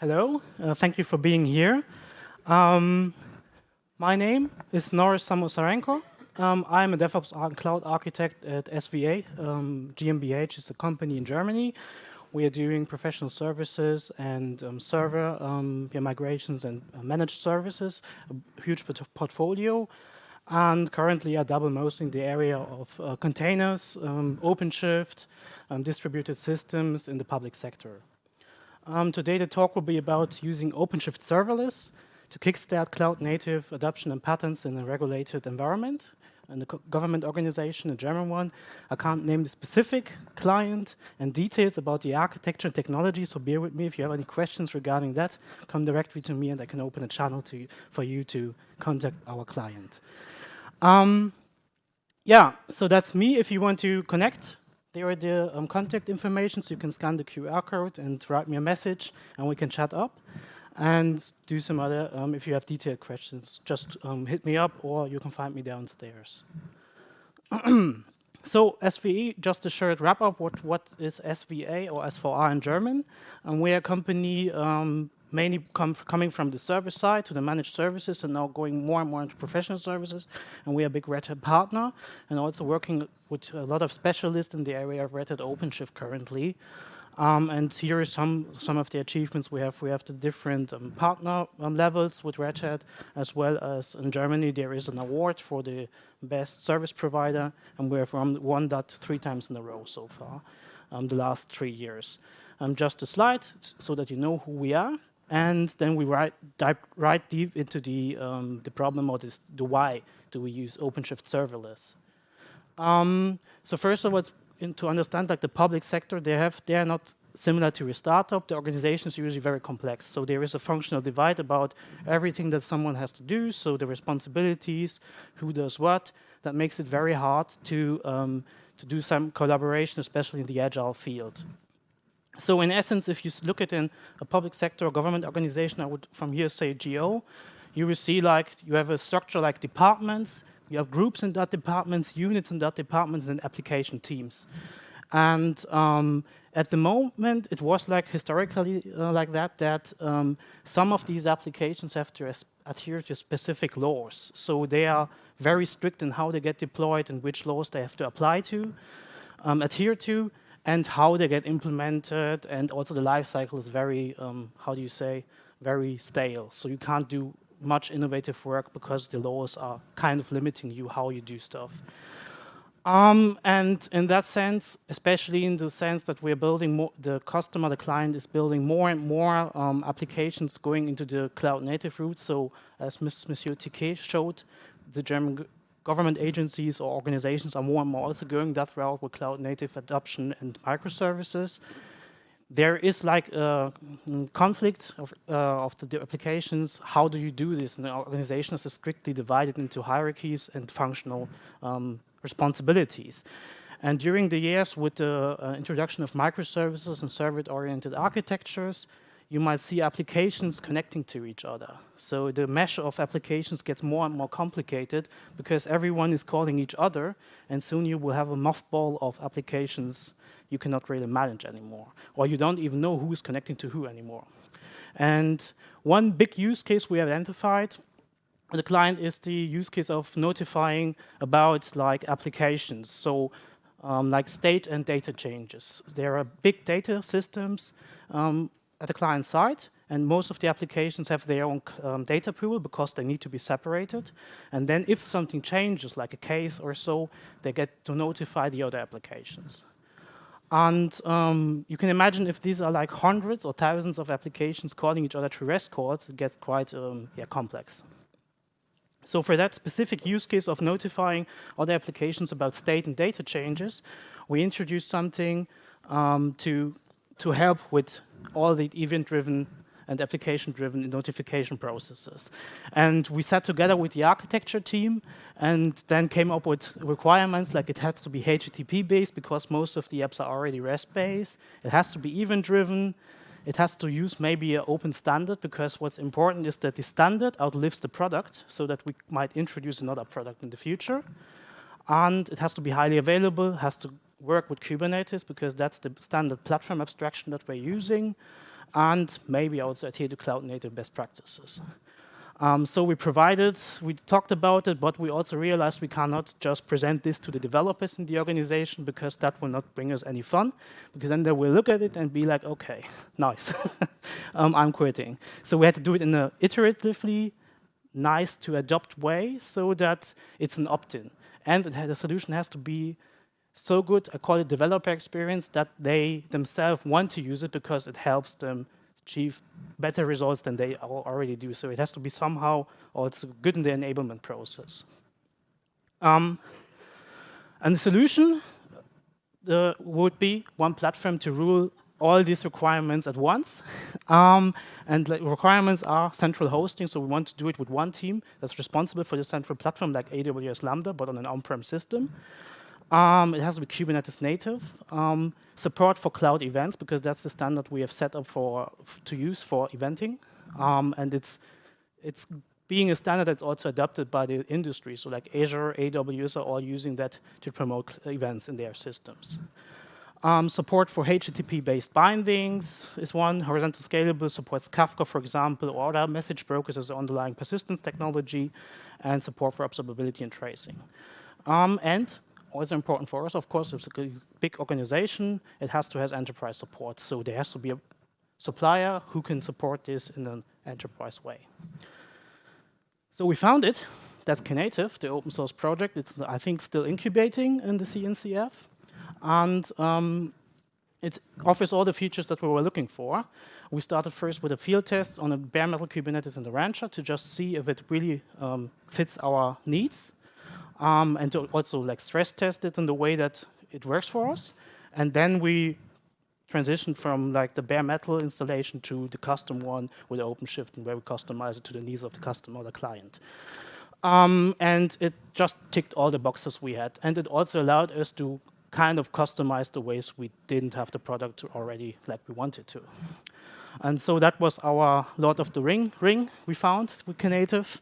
Hello, uh, thank you for being here. Um, my name is Norris Samosarenko. Um, I'm a DevOps cloud architect at SVA. Um, GmbH is a company in Germany. We are doing professional services and um, server um, migrations and uh, managed services, a huge portfolio. And currently I double mostly in the area of uh, containers, um, OpenShift, um, distributed systems in the public sector. Um, today the talk will be about using OpenShift serverless to kickstart cloud native adoption and patterns in a regulated environment and a government organization, a German one. I can't name the specific client and details about the architecture and technology, so bear with me. If you have any questions regarding that, come directly to me and I can open a channel to, for you to contact our client. Um, yeah, so that's me. If you want to connect, there are the um, contact information, so you can scan the QR code and write me a message, and we can chat up and do some other, um, if you have detailed questions, just um, hit me up or you can find me downstairs. so SVE, just a short wrap up, what, what is SVA or S4R in German? And we're a company um, mainly com coming from the service side to the managed services and now going more and more into professional services. And we are a big Red Hat partner and also working with a lot of specialists in the area of Red Hat OpenShift currently. Um, and here are some, some of the achievements we have. We have the different um, partner um, levels with Red Hat, as well as in Germany, there is an award for the best service provider, and we have won that three times in a row so far, um, the last three years. Um, just a slide so that you know who we are, and then we write, dive right deep into the, um, the problem or this, the why do we use OpenShift serverless. so first of all, to understand like the public sector, they have they are not similar to a startup. The organization is usually very complex. So there is a functional divide about everything that someone has to do. So the responsibilities, who does what, that makes it very hard to um, to do some collaboration, especially in the agile field. So in essence, if you look at in a public sector or government organization, I would from here say GO, you will see like you have a structure like departments, you have groups in that departments, units in that departments, and application teams. And um, at the moment, it was like historically uh, like that, that um, some of these applications have to adhere to specific laws. So they are very strict in how they get deployed and which laws they have to apply to, um, adhere to, and how they get implemented. And also the life cycle is very, um, how do you say, very stale. So you can't do much innovative work because the laws are kind of limiting you how you do stuff. Um, and in that sense, especially in the sense that we're building more, the customer, the client is building more and more um, applications going into the cloud native route. So as Monsieur Tiquet showed, the German government agencies or organizations are more and more also going that route with cloud native adoption and microservices there is like a conflict of, uh, of the applications. How do you do this? And the organization is strictly divided into hierarchies and functional um, responsibilities. And during the years with the uh, introduction of microservices and service-oriented architectures, you might see applications connecting to each other. So the mesh of applications gets more and more complicated because everyone is calling each other, and soon you will have a mothball of applications you cannot really manage anymore, or you don't even know who's connecting to who anymore. And one big use case we identified the client is the use case of notifying about like applications. So um, like state and data changes. There are big data systems um, at the client side, and most of the applications have their own um, data pool because they need to be separated. And then if something changes, like a case or so, they get to notify the other applications. And um, you can imagine if these are like hundreds or thousands of applications calling each other through REST calls, it gets quite um, yeah, complex. So for that specific use case of notifying other applications about state and data changes, we introduced something um, to, to help with all the event-driven and application-driven notification processes. And we sat together with the architecture team and then came up with requirements like it has to be HTTP-based because most of the apps are already REST-based. It has to be event-driven. It has to use maybe an open standard because what's important is that the standard outlives the product so that we might introduce another product in the future. And it has to be highly available, has to work with Kubernetes because that's the standard platform abstraction that we're using. and maybe also adhere to cloud native best practices. Um, so we provided, we talked about it, but we also realized we cannot just present this to the developers in the organization because that will not bring us any fun, because then they will look at it and be like, okay, nice, um, I'm quitting. So we had to do it in an iteratively nice to adopt way so that it's an opt-in. And the solution has to be so good, call it developer experience, that they themselves want to use it because it helps them achieve better results than they already do. So it has to be somehow also good in the enablement process. Um, and the solution uh, would be one platform to rule all these requirements at once. Um, and the requirements are central hosting, so we want to do it with one team that's responsible for the central platform like AWS Lambda, but on an on-prem system. Um, it has to be Kubernetes native. Um, support for cloud events because that's the standard we have set up for to use for eventing, um, and it's it's being a standard that's also adopted by the industry. So like Azure, AWS are all using that to promote events in their systems. Um, support for HTTP-based bindings is one. Horizontal scalable supports Kafka, for example, or other message brokers as underlying persistence technology, and support for observability and tracing. Um, and also important for us, of course, it's a big organization, it has to have enterprise support. So there has to be a supplier who can support this in an enterprise way. So we found it. That's Knative, the open source project. It's, I think, still incubating in the CNCF. And um, it offers all the features that we were looking for. We started first with a field test on a bare metal Kubernetes in the Rancher to just see if it really um, fits our needs um, and to also like stress test it in the way that it works for us. And then we transitioned from like the bare metal installation to the custom one with OpenShift and where we customize it to the needs of the customer or the client. Um, and it just ticked all the boxes we had. And it also allowed us to kind of customize the ways we didn't have the product already like we wanted to. And so that was our Lord of the Ring ring we found with Knative.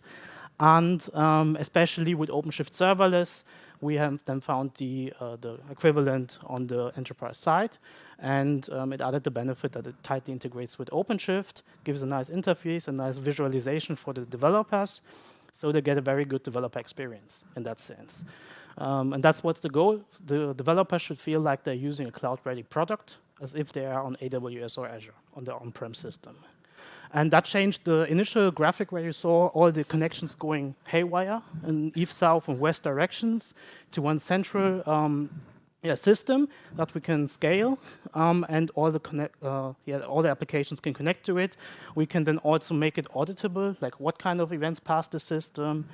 And um, especially with OpenShift serverless, we have then found the, uh, the equivalent on the enterprise side. And um, it added the benefit that it tightly integrates with OpenShift, gives a nice interface, a nice visualization for the developers, so they get a very good developer experience in that sense. Um, and that's what's the goal. The developers should feel like they're using a cloud-ready product as if they are on AWS or Azure on their on-prem system. And that changed the initial graphic where you saw all the connections going haywire in east, south, and west directions to one central um, yeah, system that we can scale, um, and all the connect, uh, yeah, all the applications can connect to it. We can then also make it auditable, like what kind of events pass the system.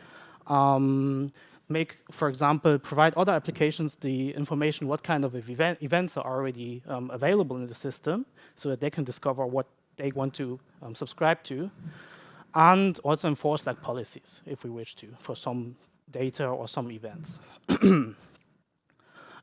Um, make, for example, provide other applications the information what kind of event, events are already um, available in the system, so that they can discover what they want to um, subscribe to, and also enforce like policies if we wish to for some data or some events.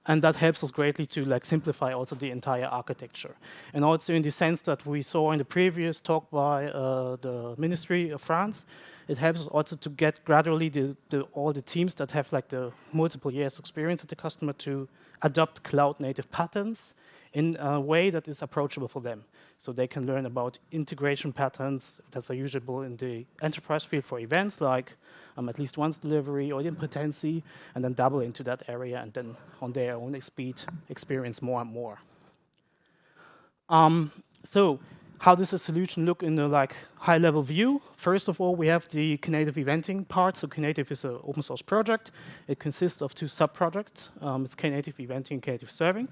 and that helps us greatly to like simplify also the entire architecture. And also in the sense that we saw in the previous talk by uh, the Ministry of France, it helps us also to get gradually the, the, all the teams that have like the multiple years experience of the customer to adopt cloud native patterns in a way that is approachable for them. So they can learn about integration patterns that are usable in the enterprise field for events like um, at least once delivery or idempotency, and then double into that area and then on their own speed experience more and more. Um, so how does the solution look in a like high-level view? First of all, we have the Knative eventing part. So Knative is an open source project. It consists of two sub-projects. Um, it's Knative eventing and Knative serving.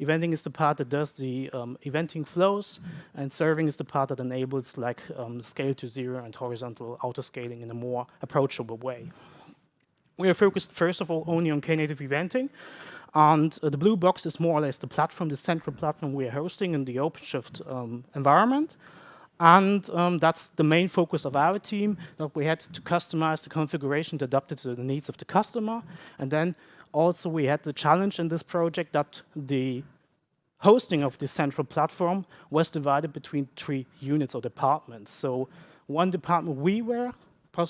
Eventing is the part that does the um, eventing flows, and serving is the part that enables like um, scale to zero and horizontal auto-scaling in a more approachable way. We are focused, first of all, only on Knative eventing. And uh, the blue box is more or less the platform, the central platform we are hosting in the OpenShift um, environment. And um, that's the main focus of our team, that we had to customize the configuration to adapt it to the needs of the customer. And then also we had the challenge in this project that the hosting of the central platform was divided between three units or departments. So one department we were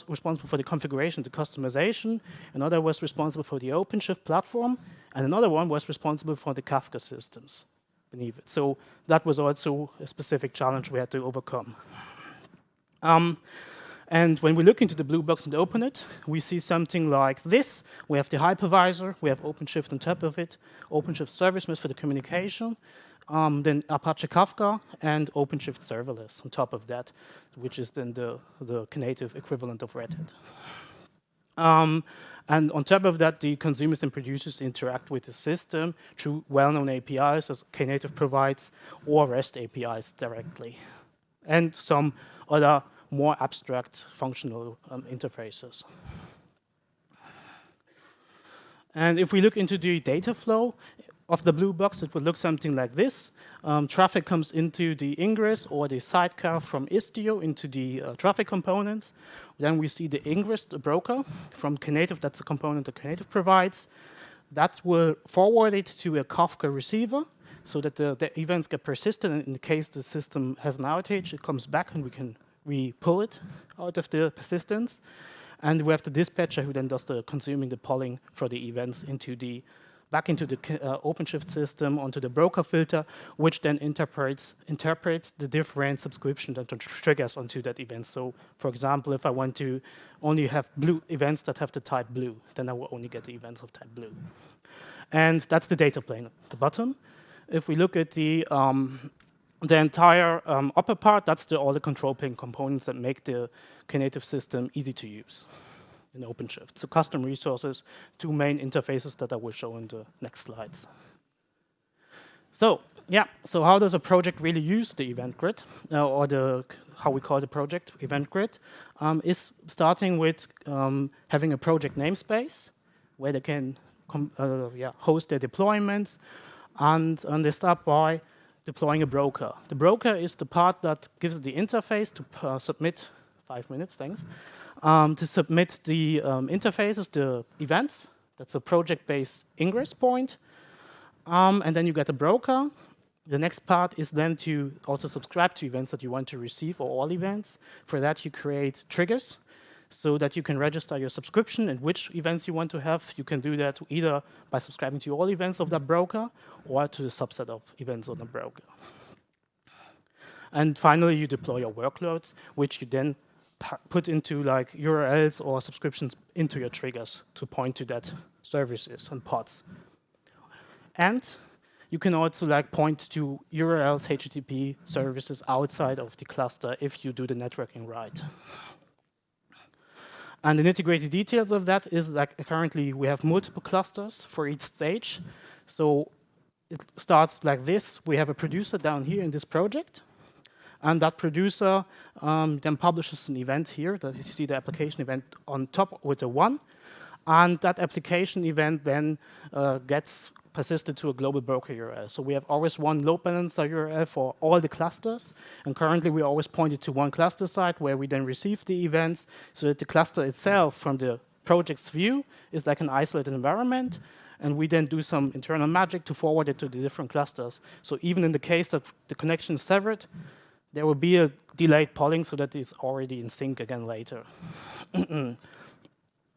responsible for the configuration, the customization, another was responsible for the OpenShift platform, and another one was responsible for the Kafka systems. beneath it. So that was also a specific challenge we had to overcome. Um, and when we look into the blue box and open it, we see something like this. We have the hypervisor, we have OpenShift on top of it, OpenShift Service Mesh for the communication, um, then Apache Kafka, and OpenShift Serverless on top of that, which is then the, the Knative equivalent of Red Hat. Um, and on top of that, the consumers and producers interact with the system through well-known APIs, as Knative provides, or REST APIs directly, and some other more abstract functional um, interfaces. And if we look into the data flow of the blue box, it would look something like this. Um, traffic comes into the ingress or the sidecar from Istio into the uh, traffic components. Then we see the ingress, the broker from Knative, that's a component that Knative provides. That will forward it to a Kafka receiver so that the, the events get persistent. And in the case the system has an outage, it comes back and we can we pull it out of the persistence. And we have the dispatcher who then does the consuming the polling for the events into the back into the uh, OpenShift system onto the broker filter, which then interprets interprets the different subscriptions that triggers onto that event. So, for example, if I want to only have blue events that have the type blue, then I will only get the events of type blue. And that's the data plane at the bottom. If we look at the um, the entire um, upper part, that's the, all the control plane components that make the Knative system easy to use in OpenShift. So custom resources, two main interfaces that I will show in the next slides. So yeah, so how does a project really use the event grid, uh, or the how we call the project event grid, um, is starting with um, having a project namespace where they can uh, yeah, host their deployments, and, and they start by deploying a broker. The broker is the part that gives the interface to uh, submit, five minutes, thanks, um, to submit the um, interfaces, the events. That's a project-based ingress point. Um, and then you get a broker. The next part is then to also subscribe to events that you want to receive or all events. For that, you create triggers so that you can register your subscription and which events you want to have. You can do that either by subscribing to all events of that broker or to the subset of events on the broker. And finally, you deploy your workloads, which you then put into like URLs or subscriptions into your triggers to point to that services and pods. And you can also like point to URLs, HTTP services outside of the cluster if you do the networking right. And the integrated details of that is like currently we have multiple clusters for each stage. So it starts like this. We have a producer down here in this project. And that producer um, then publishes an event here that you see the application event on top with a one. And that application event then uh, gets persisted to a global broker URL. Uh, so we have always one load balancer URL uh, for all the clusters. And currently we always point it to one cluster site where we then receive the events so that the cluster itself from the project's view is like an isolated environment. And we then do some internal magic to forward it to the different clusters. So even in the case that the connection is severed, there will be a delayed polling so that it's already in sync again later.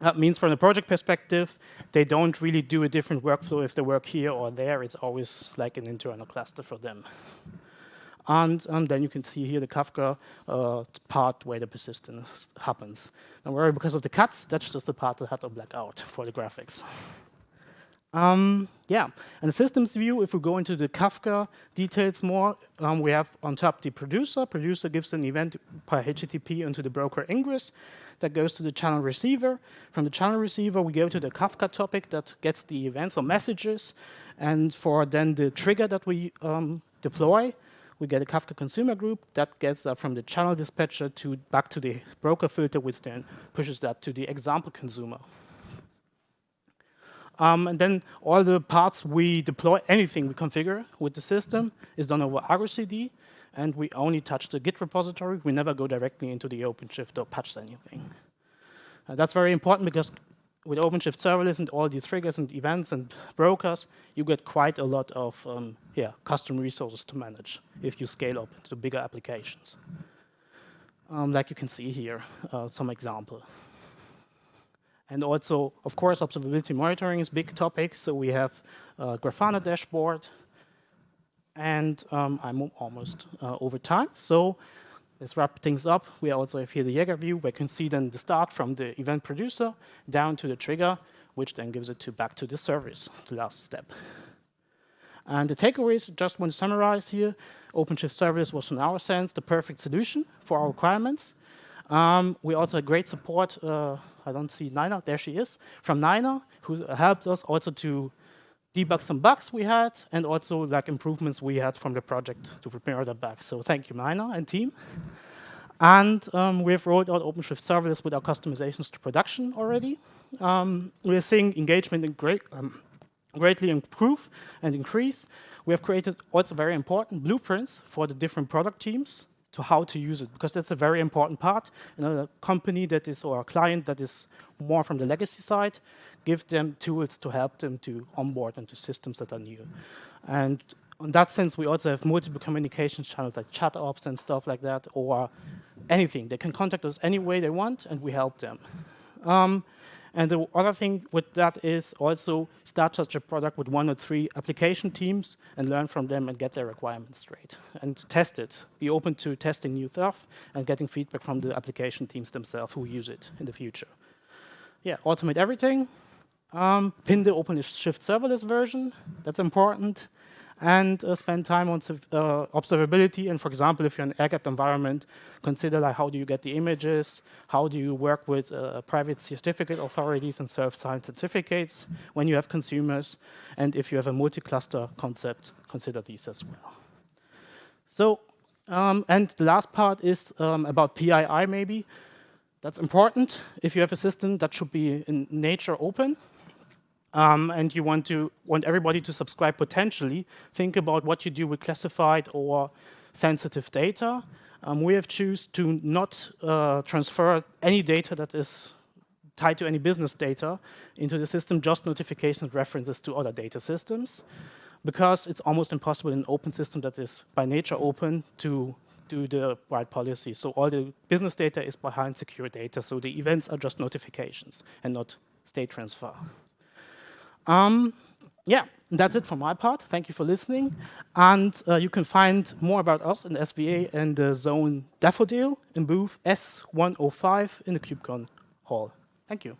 That means from the project perspective, they don't really do a different workflow if they work here or there. It's always like an internal cluster for them. And, and then you can see here the Kafka uh, part where the persistence happens. Don't worry, because of the cuts, that's just the part that had to black out for the graphics. Um, yeah, and the systems view, if we go into the Kafka details more, um, we have on top the producer. Producer gives an event by HTTP into the broker ingress that goes to the channel receiver. From the channel receiver, we go to the Kafka topic that gets the events or messages. And for then the trigger that we um, deploy, we get a Kafka consumer group that gets that from the channel dispatcher to back to the broker filter, which then pushes that to the example consumer. Um, and then all the parts we deploy, anything we configure with the system is done over Argo CD and we only touch the Git repository. We never go directly into the OpenShift or patch anything. Uh, that's very important because with OpenShift serverless and all the triggers and events and brokers, you get quite a lot of um, yeah, custom resources to manage if you scale up to bigger applications. Um, like you can see here, uh, some example. And also, of course, observability monitoring is big topic. So we have a Grafana dashboard and um, I'm almost uh, over time. So let's wrap things up. We also have here the Jaeger view. We can see then the start from the event producer down to the trigger, which then gives it to back to the service, the last step. And the takeaways, just want to summarize here, OpenShift Service was, in our sense, the perfect solution for our requirements. Um, we also had great support, uh, I don't see Nina, there she is, from Nina, who helped us also to debug some bugs we had, and also like improvements we had from the project to prepare the bugs. So thank you, Nina and team. And um, we've rolled out OpenShift serverless with our customizations to production already. Um, we're seeing engagement in great, um, greatly improve and increase. We have created also very important blueprints for the different product teams to how to use it, because that's a very important part. You know, a company that is, or a client that is more from the legacy side, give them tools to help them to onboard into systems that are new. And in that sense, we also have multiple communication channels like chat ops and stuff like that, or anything. They can contact us any way they want, and we help them. Um, and the other thing with that is also start such a product with one or three application teams and learn from them and get their requirements straight and test it. Be open to testing new stuff and getting feedback from the application teams themselves who use it in the future. Yeah, automate everything. Um, pin the OpenShift serverless version. That's important and uh, spend time on uh, observability. And for example, if you're in an air-gapped environment, consider like how do you get the images, how do you work with uh, private certificate authorities and self-signed certificates when you have consumers, and if you have a multi-cluster concept, consider these as well. So, um, and the last part is um, about PII maybe. That's important. If you have a system that should be in nature open, um, and you want to want everybody to subscribe potentially, think about what you do with classified or sensitive data. Um, we have choose to not uh, transfer any data that is tied to any business data into the system, just notifications references to other data systems, because it's almost impossible in an open system that is by nature open to do the right policy. So all the business data is behind secure data, so the events are just notifications and not state transfer. Um, yeah, that's it for my part. Thank you for listening. And uh, you can find more about us in SVA and the Zone Daffodil in booth S105 in the KubeCon hall. Thank you.